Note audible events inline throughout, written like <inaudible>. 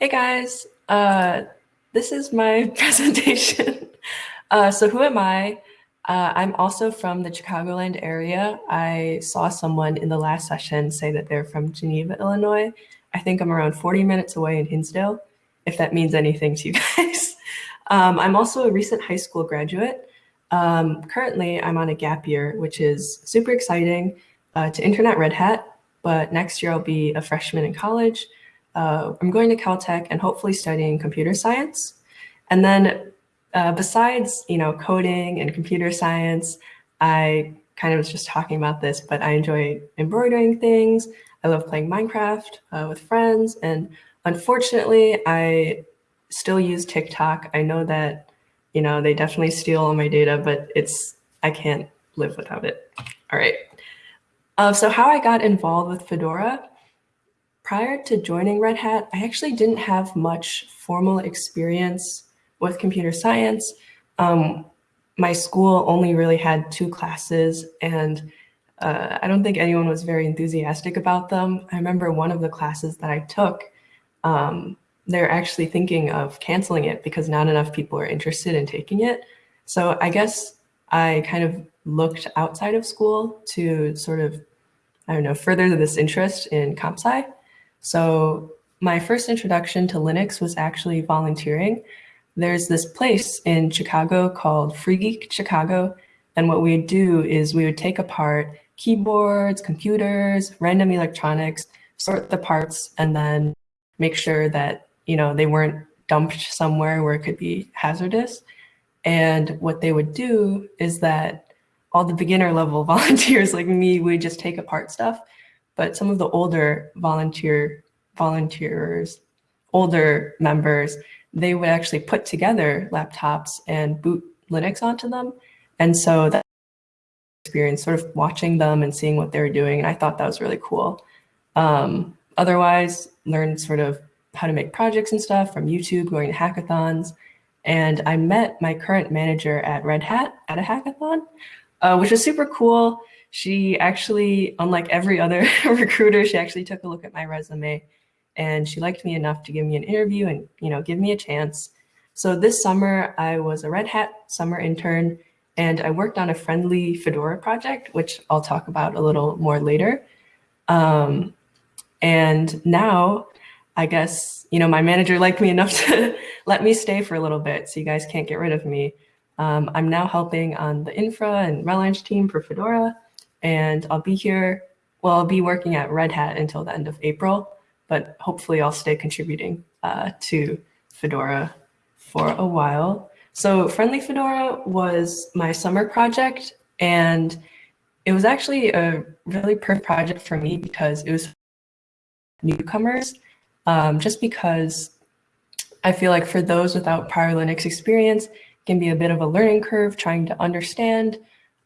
Hey guys, uh, this is my <laughs> presentation. Uh, so who am I? Uh, I'm also from the Chicagoland area. I saw someone in the last session say that they're from Geneva, Illinois. I think I'm around 40 minutes away in Hinsdale, if that means anything to you <laughs> guys. Um, I'm also a recent high school graduate. Um, currently, I'm on a gap year, which is super exciting uh, to intern at Red Hat, but next year I'll be a freshman in college uh, I'm going to Caltech and hopefully studying computer science. And then uh, besides, you know, coding and computer science, I kind of was just talking about this, but I enjoy embroidering things. I love playing Minecraft uh, with friends. And unfortunately, I still use TikTok. I know that, you know, they definitely steal all my data, but it's, I can't live without it. All right. Uh, so how I got involved with Fedora, prior to joining Red Hat, I actually didn't have much formal experience with computer science. Um, my school only really had two classes and uh, I don't think anyone was very enthusiastic about them. I remember one of the classes that I took, um, they're actually thinking of canceling it because not enough people are interested in taking it. So I guess I kind of looked outside of school to sort of, I don't know, further this interest in comp sci. So my first introduction to Linux was actually volunteering. There's this place in Chicago called Free Geek Chicago. And what we would do is we would take apart keyboards, computers, random electronics, sort the parts, and then make sure that, you know, they weren't dumped somewhere where it could be hazardous. And what they would do is that all the beginner level <laughs> volunteers like me would just take apart stuff but some of the older volunteer volunteers, older members, they would actually put together laptops and boot Linux onto them. And so that experience sort of watching them and seeing what they were doing. And I thought that was really cool. Um, otherwise, learned sort of how to make projects and stuff from YouTube, going to hackathons. And I met my current manager at Red Hat at a hackathon, uh, which was super cool she actually, unlike every other <laughs> recruiter, she actually took a look at my resume and she liked me enough to give me an interview and, you know, give me a chance. So this summer I was a Red Hat summer intern and I worked on a friendly Fedora project, which I'll talk about a little more later. Um, and now I guess, you know, my manager liked me enough <laughs> to let me stay for a little bit so you guys can't get rid of me. Um, I'm now helping on the infra and RelEng team for Fedora and I'll be here, well, I'll be working at Red Hat until the end of April, but hopefully I'll stay contributing uh, to Fedora for a while. So Friendly Fedora was my summer project, and it was actually a really perfect project for me because it was newcomers, um, just because I feel like for those without prior Linux experience, it can be a bit of a learning curve trying to understand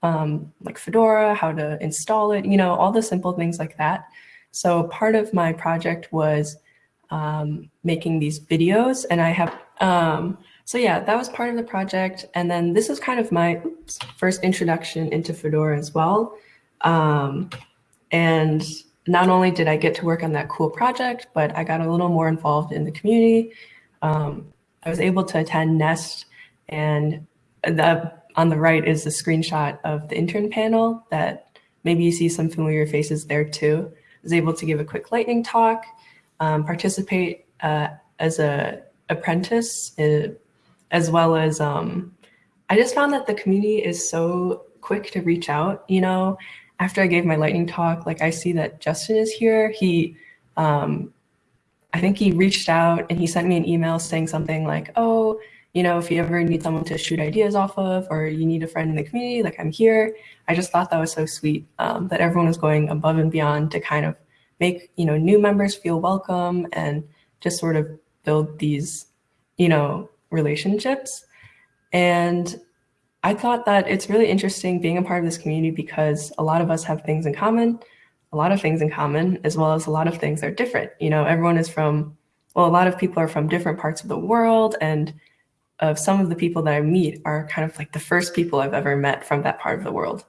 um, like Fedora, how to install it, you know, all the simple things like that. So part of my project was um, making these videos and I have, um, so yeah, that was part of the project. And then this was kind of my oops, first introduction into Fedora as well. Um, and not only did I get to work on that cool project, but I got a little more involved in the community. Um, I was able to attend Nest and the on the right is the screenshot of the intern panel that maybe you see some familiar faces there too. I was able to give a quick lightning talk, um, participate uh, as a apprentice, uh, as well as um, I just found that the community is so quick to reach out. You know, after I gave my lightning talk, like I see that Justin is here. He, um, I think he reached out and he sent me an email saying something like, oh, you know, if you ever need someone to shoot ideas off of or you need a friend in the community, like I'm here. I just thought that was so sweet um, that everyone was going above and beyond to kind of make, you know, new members feel welcome and just sort of build these, you know, relationships. And I thought that it's really interesting being a part of this community because a lot of us have things in common, a lot of things in common, as well as a lot of things that are different. You know, everyone is from, well, a lot of people are from different parts of the world and of some of the people that I meet are kind of like the first people I've ever met from that part of the world.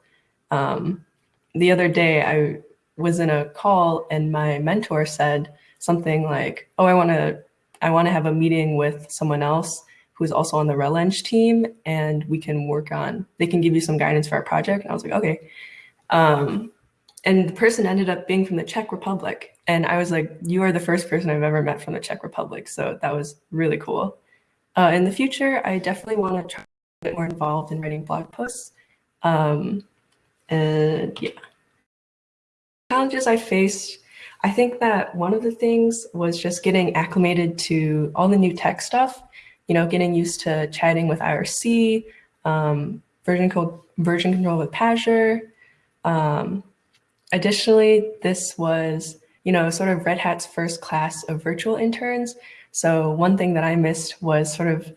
Um, the other day, I was in a call and my mentor said something like, oh, I want to I want to have a meeting with someone else who's also on the RelEng team and we can work on, they can give you some guidance for our project. And I was like, okay. Um, and the person ended up being from the Czech Republic. And I was like, you are the first person I've ever met from the Czech Republic. So that was really cool. Uh, in the future, I definitely want to try to get more involved in writing blog posts. Um, and yeah. Challenges I faced, I think that one of the things was just getting acclimated to all the new tech stuff, you know, getting used to chatting with IRC, um, version, control, version control with Pagure, um, Additionally, this was, you know, sort of Red Hat's first class of virtual interns. So one thing that I missed was sort of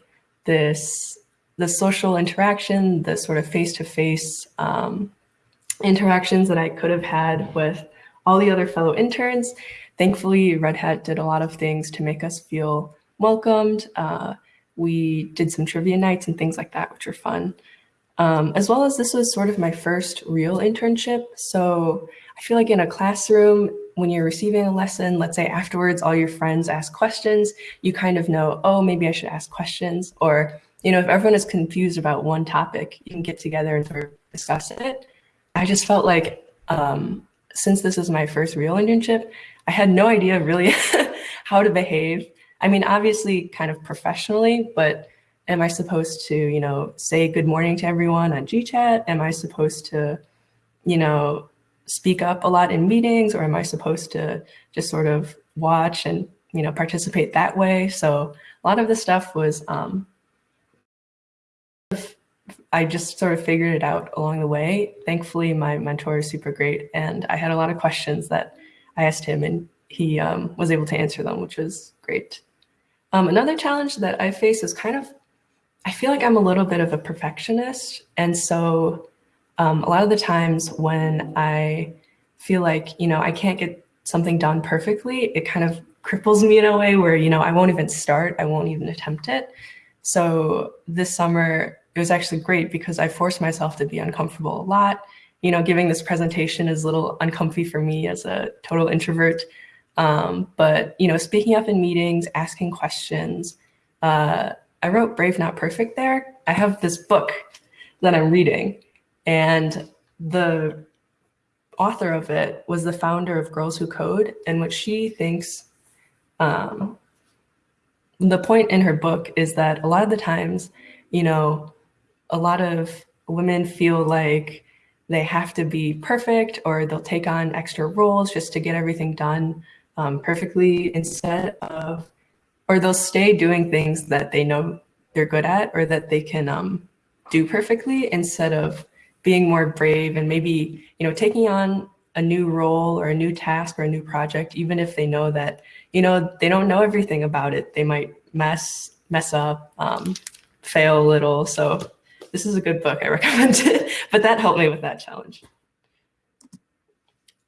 this, the social interaction, the sort of face-to-face -face, um, interactions that I could have had with all the other fellow interns. Thankfully, Red Hat did a lot of things to make us feel welcomed. Uh, we did some trivia nights and things like that, which were fun. Um, as well as this was sort of my first real internship. So I feel like in a classroom, when you're receiving a lesson, let's say afterwards, all your friends ask questions, you kind of know, oh, maybe I should ask questions. Or, you know, if everyone is confused about one topic, you can get together and sort of discuss it. I just felt like um, since this is my first real internship, I had no idea really <laughs> how to behave. I mean, obviously kind of professionally, but am I supposed to, you know, say good morning to everyone on GChat? Am I supposed to, you know, speak up a lot in meetings or am I supposed to just sort of watch and, you know, participate that way? So a lot of the stuff was, um, I just sort of figured it out along the way. Thankfully, my mentor is super great and I had a lot of questions that I asked him and he um, was able to answer them, which was great. Um, another challenge that I face is kind of, I feel like I'm a little bit of a perfectionist. And so um, a lot of the times when I feel like, you know, I can't get something done perfectly, it kind of cripples me in a way where, you know, I won't even start, I won't even attempt it. So this summer, it was actually great because I forced myself to be uncomfortable a lot. You know, giving this presentation is a little uncomfy for me as a total introvert. Um, but, you know, speaking up in meetings, asking questions, uh, I wrote Brave Not Perfect there. I have this book that I'm reading and the author of it was the founder of Girls Who Code, And what she thinks um, the point in her book is that a lot of the times, you know, a lot of women feel like they have to be perfect or they'll take on extra roles just to get everything done um, perfectly instead of, or they'll stay doing things that they know they're good at or that they can um, do perfectly instead of being more brave and maybe, you know, taking on a new role or a new task or a new project, even if they know that, you know, they don't know everything about it. They might mess, mess up, um, fail a little. So this is a good book. I <laughs> recommend it, but that helped me with that challenge.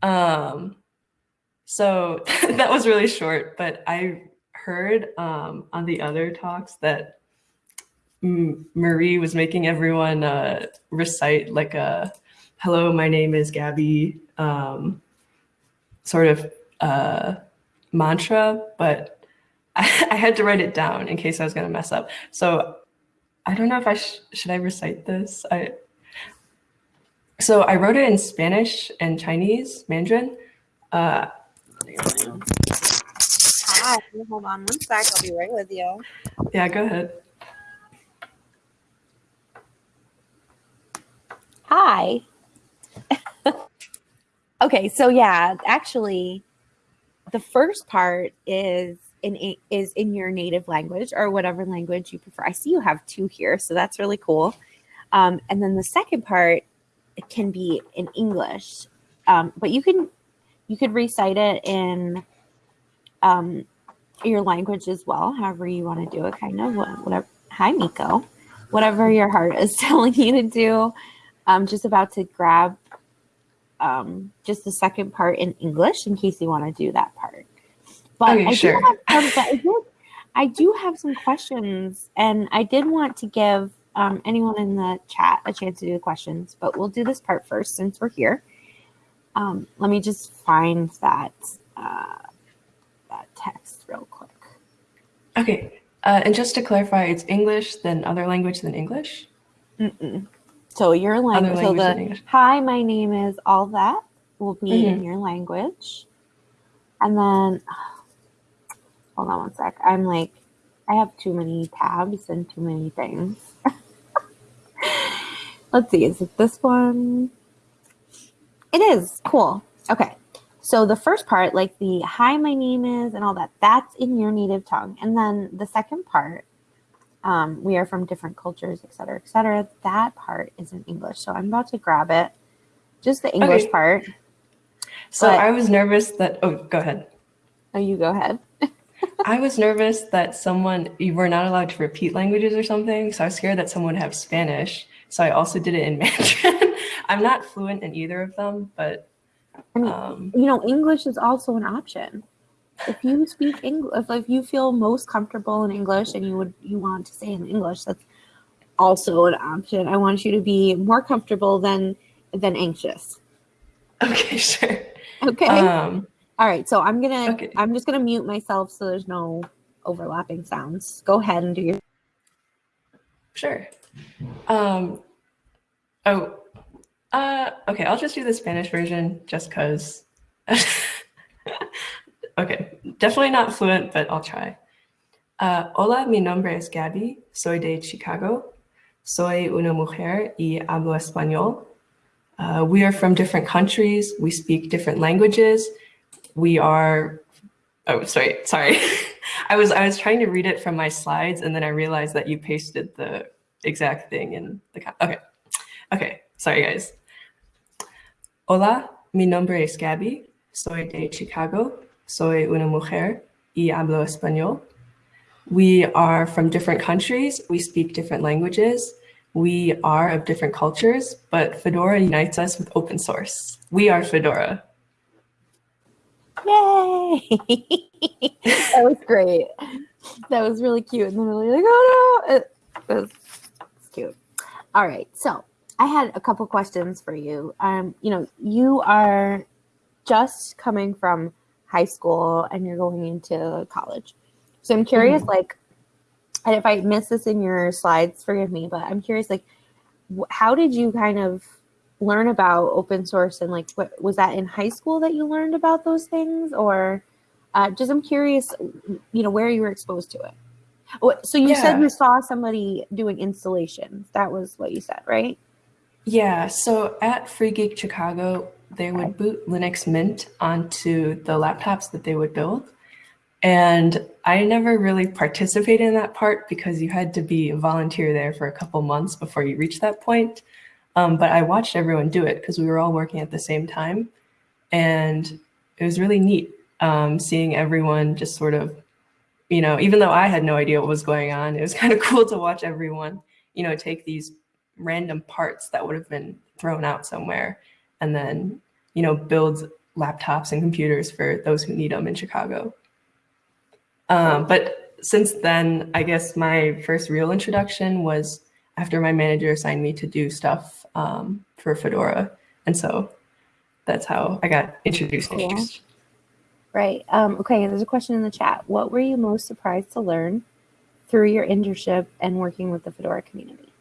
Um, so <laughs> that was really short, but I heard um, on the other talks that Marie was making everyone uh, recite like a hello, my name is Gabby um, sort of uh, mantra, but I, <laughs> I, had to write it down in case I was going to mess up. So I don't know if I sh should I recite this. I so I wrote it in Spanish and Chinese, Mandarin. Uh, Hi, hold on one sec. I'll be right with you. Yeah, go ahead. Hi. <laughs> okay, so yeah, actually, the first part is in is in your native language or whatever language you prefer. I see you have two here, so that's really cool. Um, and then the second part it can be in English, um, but you can you could recite it in um, your language as well, however you want to do it. Kind of whatever. Hi, Miko. Whatever your heart is <laughs> telling you to do. I'm just about to grab um, just the second part in English in case you want to do that part. But okay, I, sure. do have some, I, do, I do have some questions, and I did want to give um, anyone in the chat a chance to do the questions, but we'll do this part first since we're here. Um, let me just find that uh, that text real quick. Okay. Uh, and just to clarify, it's English, then other language, then English? Mm-mm. So your language, so the hi, my name is all that will be mm-hmm. in your language. And then <sighs> hold on one sec. I'm like, I have too many tabs and too many things. <laughs> Let's see, is it this one? It is. Cool. Okay. So the first part, like the hi, my name is, and all that, that's in your native tongue. And then the second part, um, we are from different cultures, et cetera, et cetera. That part is in English. So I'm about to grab it. Just the English okay. part. So but, I was nervous that, oh, go ahead. Oh, you go ahead. <laughs> I was nervous that someone, you were not allowed to repeat languages or something. So I was scared that someone would have Spanish. So I also did it in <laughs> Mandarin. I'm not fluent in either of them, but. I mean, um, you know, English is also an option. If you speak English, if, if you feel most comfortable in English and you would you want to say in English, that's also an option. I want you to be more comfortable than than anxious. Okay, <laughs> sure. Okay. Um, All right. So I'm gonna okay. I'm just gonna mute myself so there's no overlapping sounds. Go ahead and do your. Sure. Um. Oh. Uh. Okay. I'll just do the Spanish version just cause. <laughs> Definitely not fluent, but I'll try. Uh, hola, mi nombre es Gabby. Soy de Chicago. Soy una mujer y hablo español. Uh, we are from different countries. We speak different languages. We are, oh, sorry, sorry. <laughs> I was, I was trying to read it from my slides and then I realized that you pasted the exact thing in the, okay. Okay, sorry guys. Hola, mi nombre es Gabby. Soy de Chicago. Soy una mujer y hablo español. We are from different countries. We speak different languages. We are of different cultures, but Fedora unites us with open source. We are Fedora. Yay! <laughs> that was great. That was really cute. And then really like, oh no, it, was cute. All right, so I had a couple questions for you. Um, you know, you are just coming from high school and you're going into college. So I'm curious, mm-hmm. like, and if I missed this in your slides, forgive me, but I'm curious, like, how did you kind of learn about open source and like, what was that in high school that you learned about those things, or uh, just I'm curious, you know, where you were exposed to it. Oh, so you yeah. said you saw somebody doing installations. That was what you said, right? Yeah. So at Free Geek Chicago, they would boot Linux Mint onto the laptops that they would build. And I never really participated in that part because you had to be a volunteer there for a couple months before you reach that point. Um, but I watched everyone do it because we were all working at the same time. And it was really neat um, seeing everyone just sort of, you know, even though I had no idea what was going on, it was <laughs> kind of cool to watch everyone, you know, take these random parts that would have been thrown out somewhere and then, you know, builds laptops and computers for those who need them in Chicago. Um, but since then, I guess my first real introduction was after my manager assigned me to do stuff um, for Fedora. And so that's how I got introduced. Right. Um, okay, there's a question in the chat. What were you most surprised to learn through your internship and working with the Fedora community?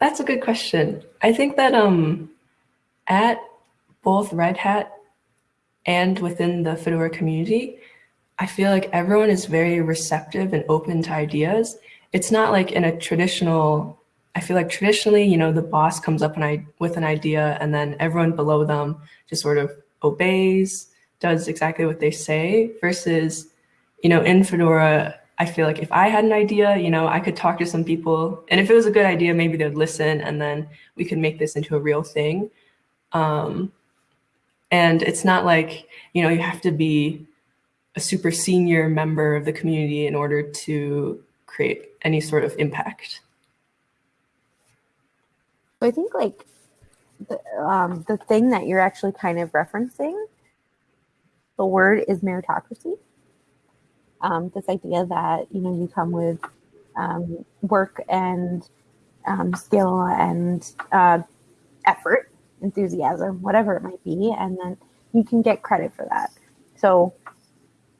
That's a good question. I think that um, at both Red Hat and within the Fedora community, I feel like everyone is very receptive and open to ideas. It's not like in a traditional, I feel like traditionally, you know, the boss comes up I, with an idea and then everyone below them just sort of obeys, does exactly what they say versus, you know, in Fedora, I feel like if I had an idea, you know, I could talk to some people and if it was a good idea, maybe they'd listen and then we could make this into a real thing. Um, and it's not like, you know, you have to be a super senior member of the community in order to create any sort of impact. So I think like the, um, the thing that you're actually kind of referencing, the word is meritocracy. Um, this idea that, you know, you come with um, work and um, skill and uh, effort, enthusiasm, whatever it might be, and then you can get credit for that. So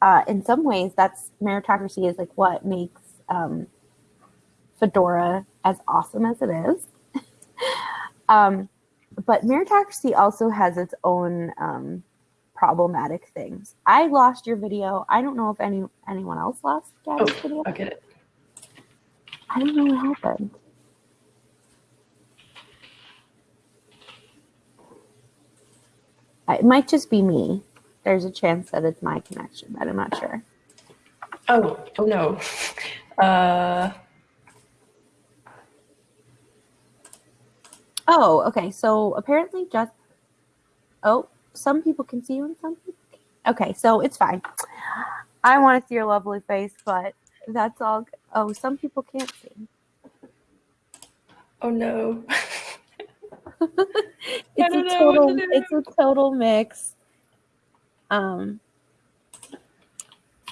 uh, in some ways, that's meritocracy is like what makes um, Fedora as awesome as it is. <laughs> um, but meritocracy also has its own um, problematic things. I lost your video. I don't know if any anyone else lost Gabby's Oh, video. I'll get it. I don't know what happened. It might just be me. There's a chance that it's my connection, but I'm not sure. Oh, oh no. Uh, Oh, okay. So apparently, just oh, some people can see you and some people. Okay, so it's fine. I want to see your lovely face, but that's all. Oh, some people can't see. oh no. <laughs> It's a total. to. It's a total mix. Um,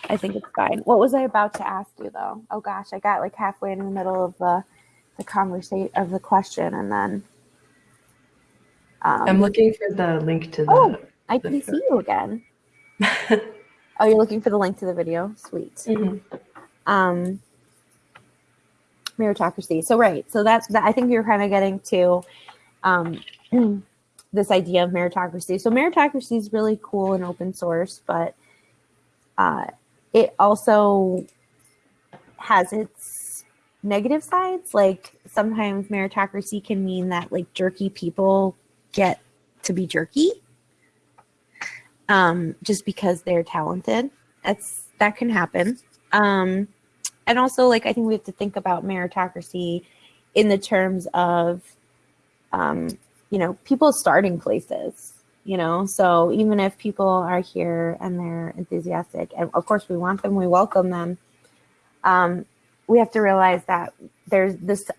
I think it's fine. What was I about to ask you though? Oh gosh, I got like halfway in the middle of the the conversation of the question, and then. Um, I'm looking for the link to the. Oh. I the can fir- see you again. <laughs> Oh, you're looking for the link to the video? Sweet. Mhm. Um, meritocracy. So, right. So, that's that. I think you're kind of getting to um, <clears throat> this idea of meritocracy. So, meritocracy is really cool and open source, but uh, it also has its negative sides. Like, sometimes meritocracy can mean that, like, jerky people get to be jerky um, just because they're talented. That's that can happen. Um, and also, like I think we have to think about meritocracy in the terms of, um, you know, people's starting places. You know, so even if people are here and they're enthusiastic, and of course we want them, we welcome them. Um, we have to realize that there's this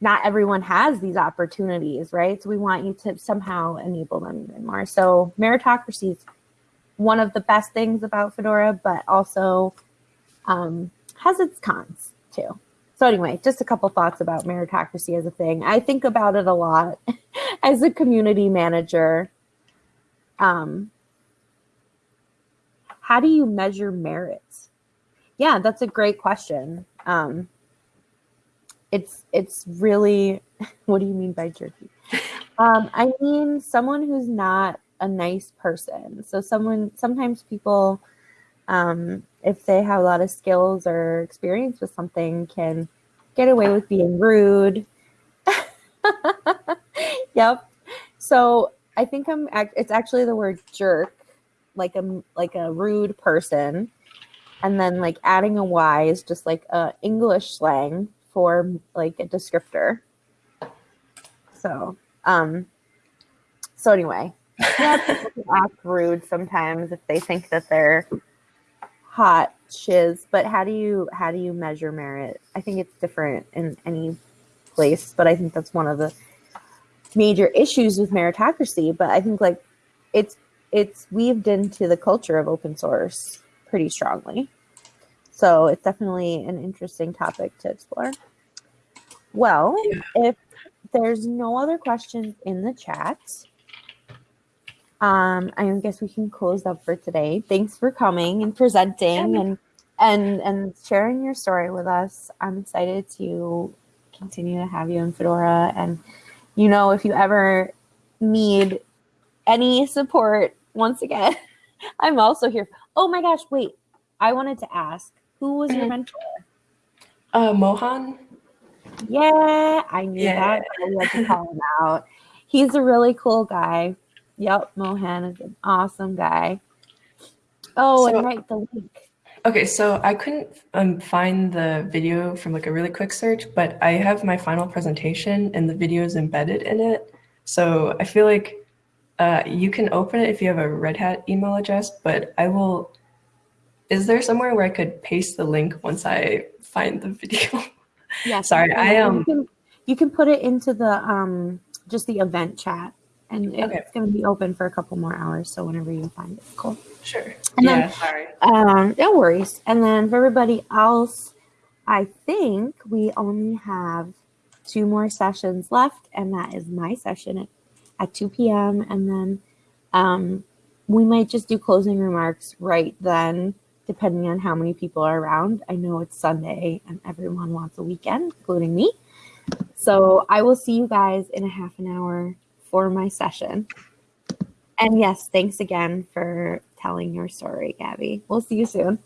not everyone has these opportunities, right? So we want you to somehow enable them even more. So meritocracy is one of the best things about Fedora, but also um, has its cons too. So anyway, just a couple thoughts about meritocracy as a thing. I think about it a lot <laughs> as a community manager. Um, how do you measure merit? Yeah, that's a great question. Um, it's it's really <laughs> what do you mean by jerky um i mean someone who's not a nice person so someone sometimes people um if they have a lot of skills or experience with something can get away with being rude. <laughs> Yep. So i think i'm it's actually the word jerk like a like a rude person. And then like adding a y is just like a english slang for like a descriptor. So, um, so anyway, yeah, people act rude sometimes if they think that they're hot shiz. But how do you how do you measure merit? I think it's different in any place, but I think that's one of the major issues with meritocracy. But I think like it's it's weaved into the culture of open source pretty strongly. So it's definitely an interesting topic to explore. Well, Yeah. if there's no other questions in the chat, um, I guess we can close up for today. Thanks for coming and presenting and and and sharing your story with us. I'm excited to continue to have you in Fedora. And you know, if you ever need any support, once again, <laughs> I'm also here. Oh my gosh, wait. I wanted to ask, who was your Mhm. mentor? Uh, Mohan. Yeah, I knew Yeah. that. We had to call him out. He's a really cool guy. Yep, Mohan is an awesome guy. Oh, So- and right, the link. Okay, so I couldn't um, find the video from like a really quick search, but I have my final presentation and the video is embedded in it. So I feel like uh, you can open it if you have a Red Hat email address, but I will. Is there somewhere where I could paste the link once I find the video? <laughs> Yeah, Sorry, you I, can- um, You can, you can put it into the um just the event chat, and it's Okay. going to be open for a couple more hours. So whenever you find it, cool. Sure. And yeah, then- sorry. Um, no worries. And then for everybody else, I think we only have two more sessions left, and that is my session at, at 2 p.m. And then um, we might just do closing remarks right then. depending on how many people are around. I know it's Sunday and everyone wants a weekend, including me. So I will see you guys in a half an hour for my session. And yes, thanks again for telling your story, Gabby. We'll see you soon.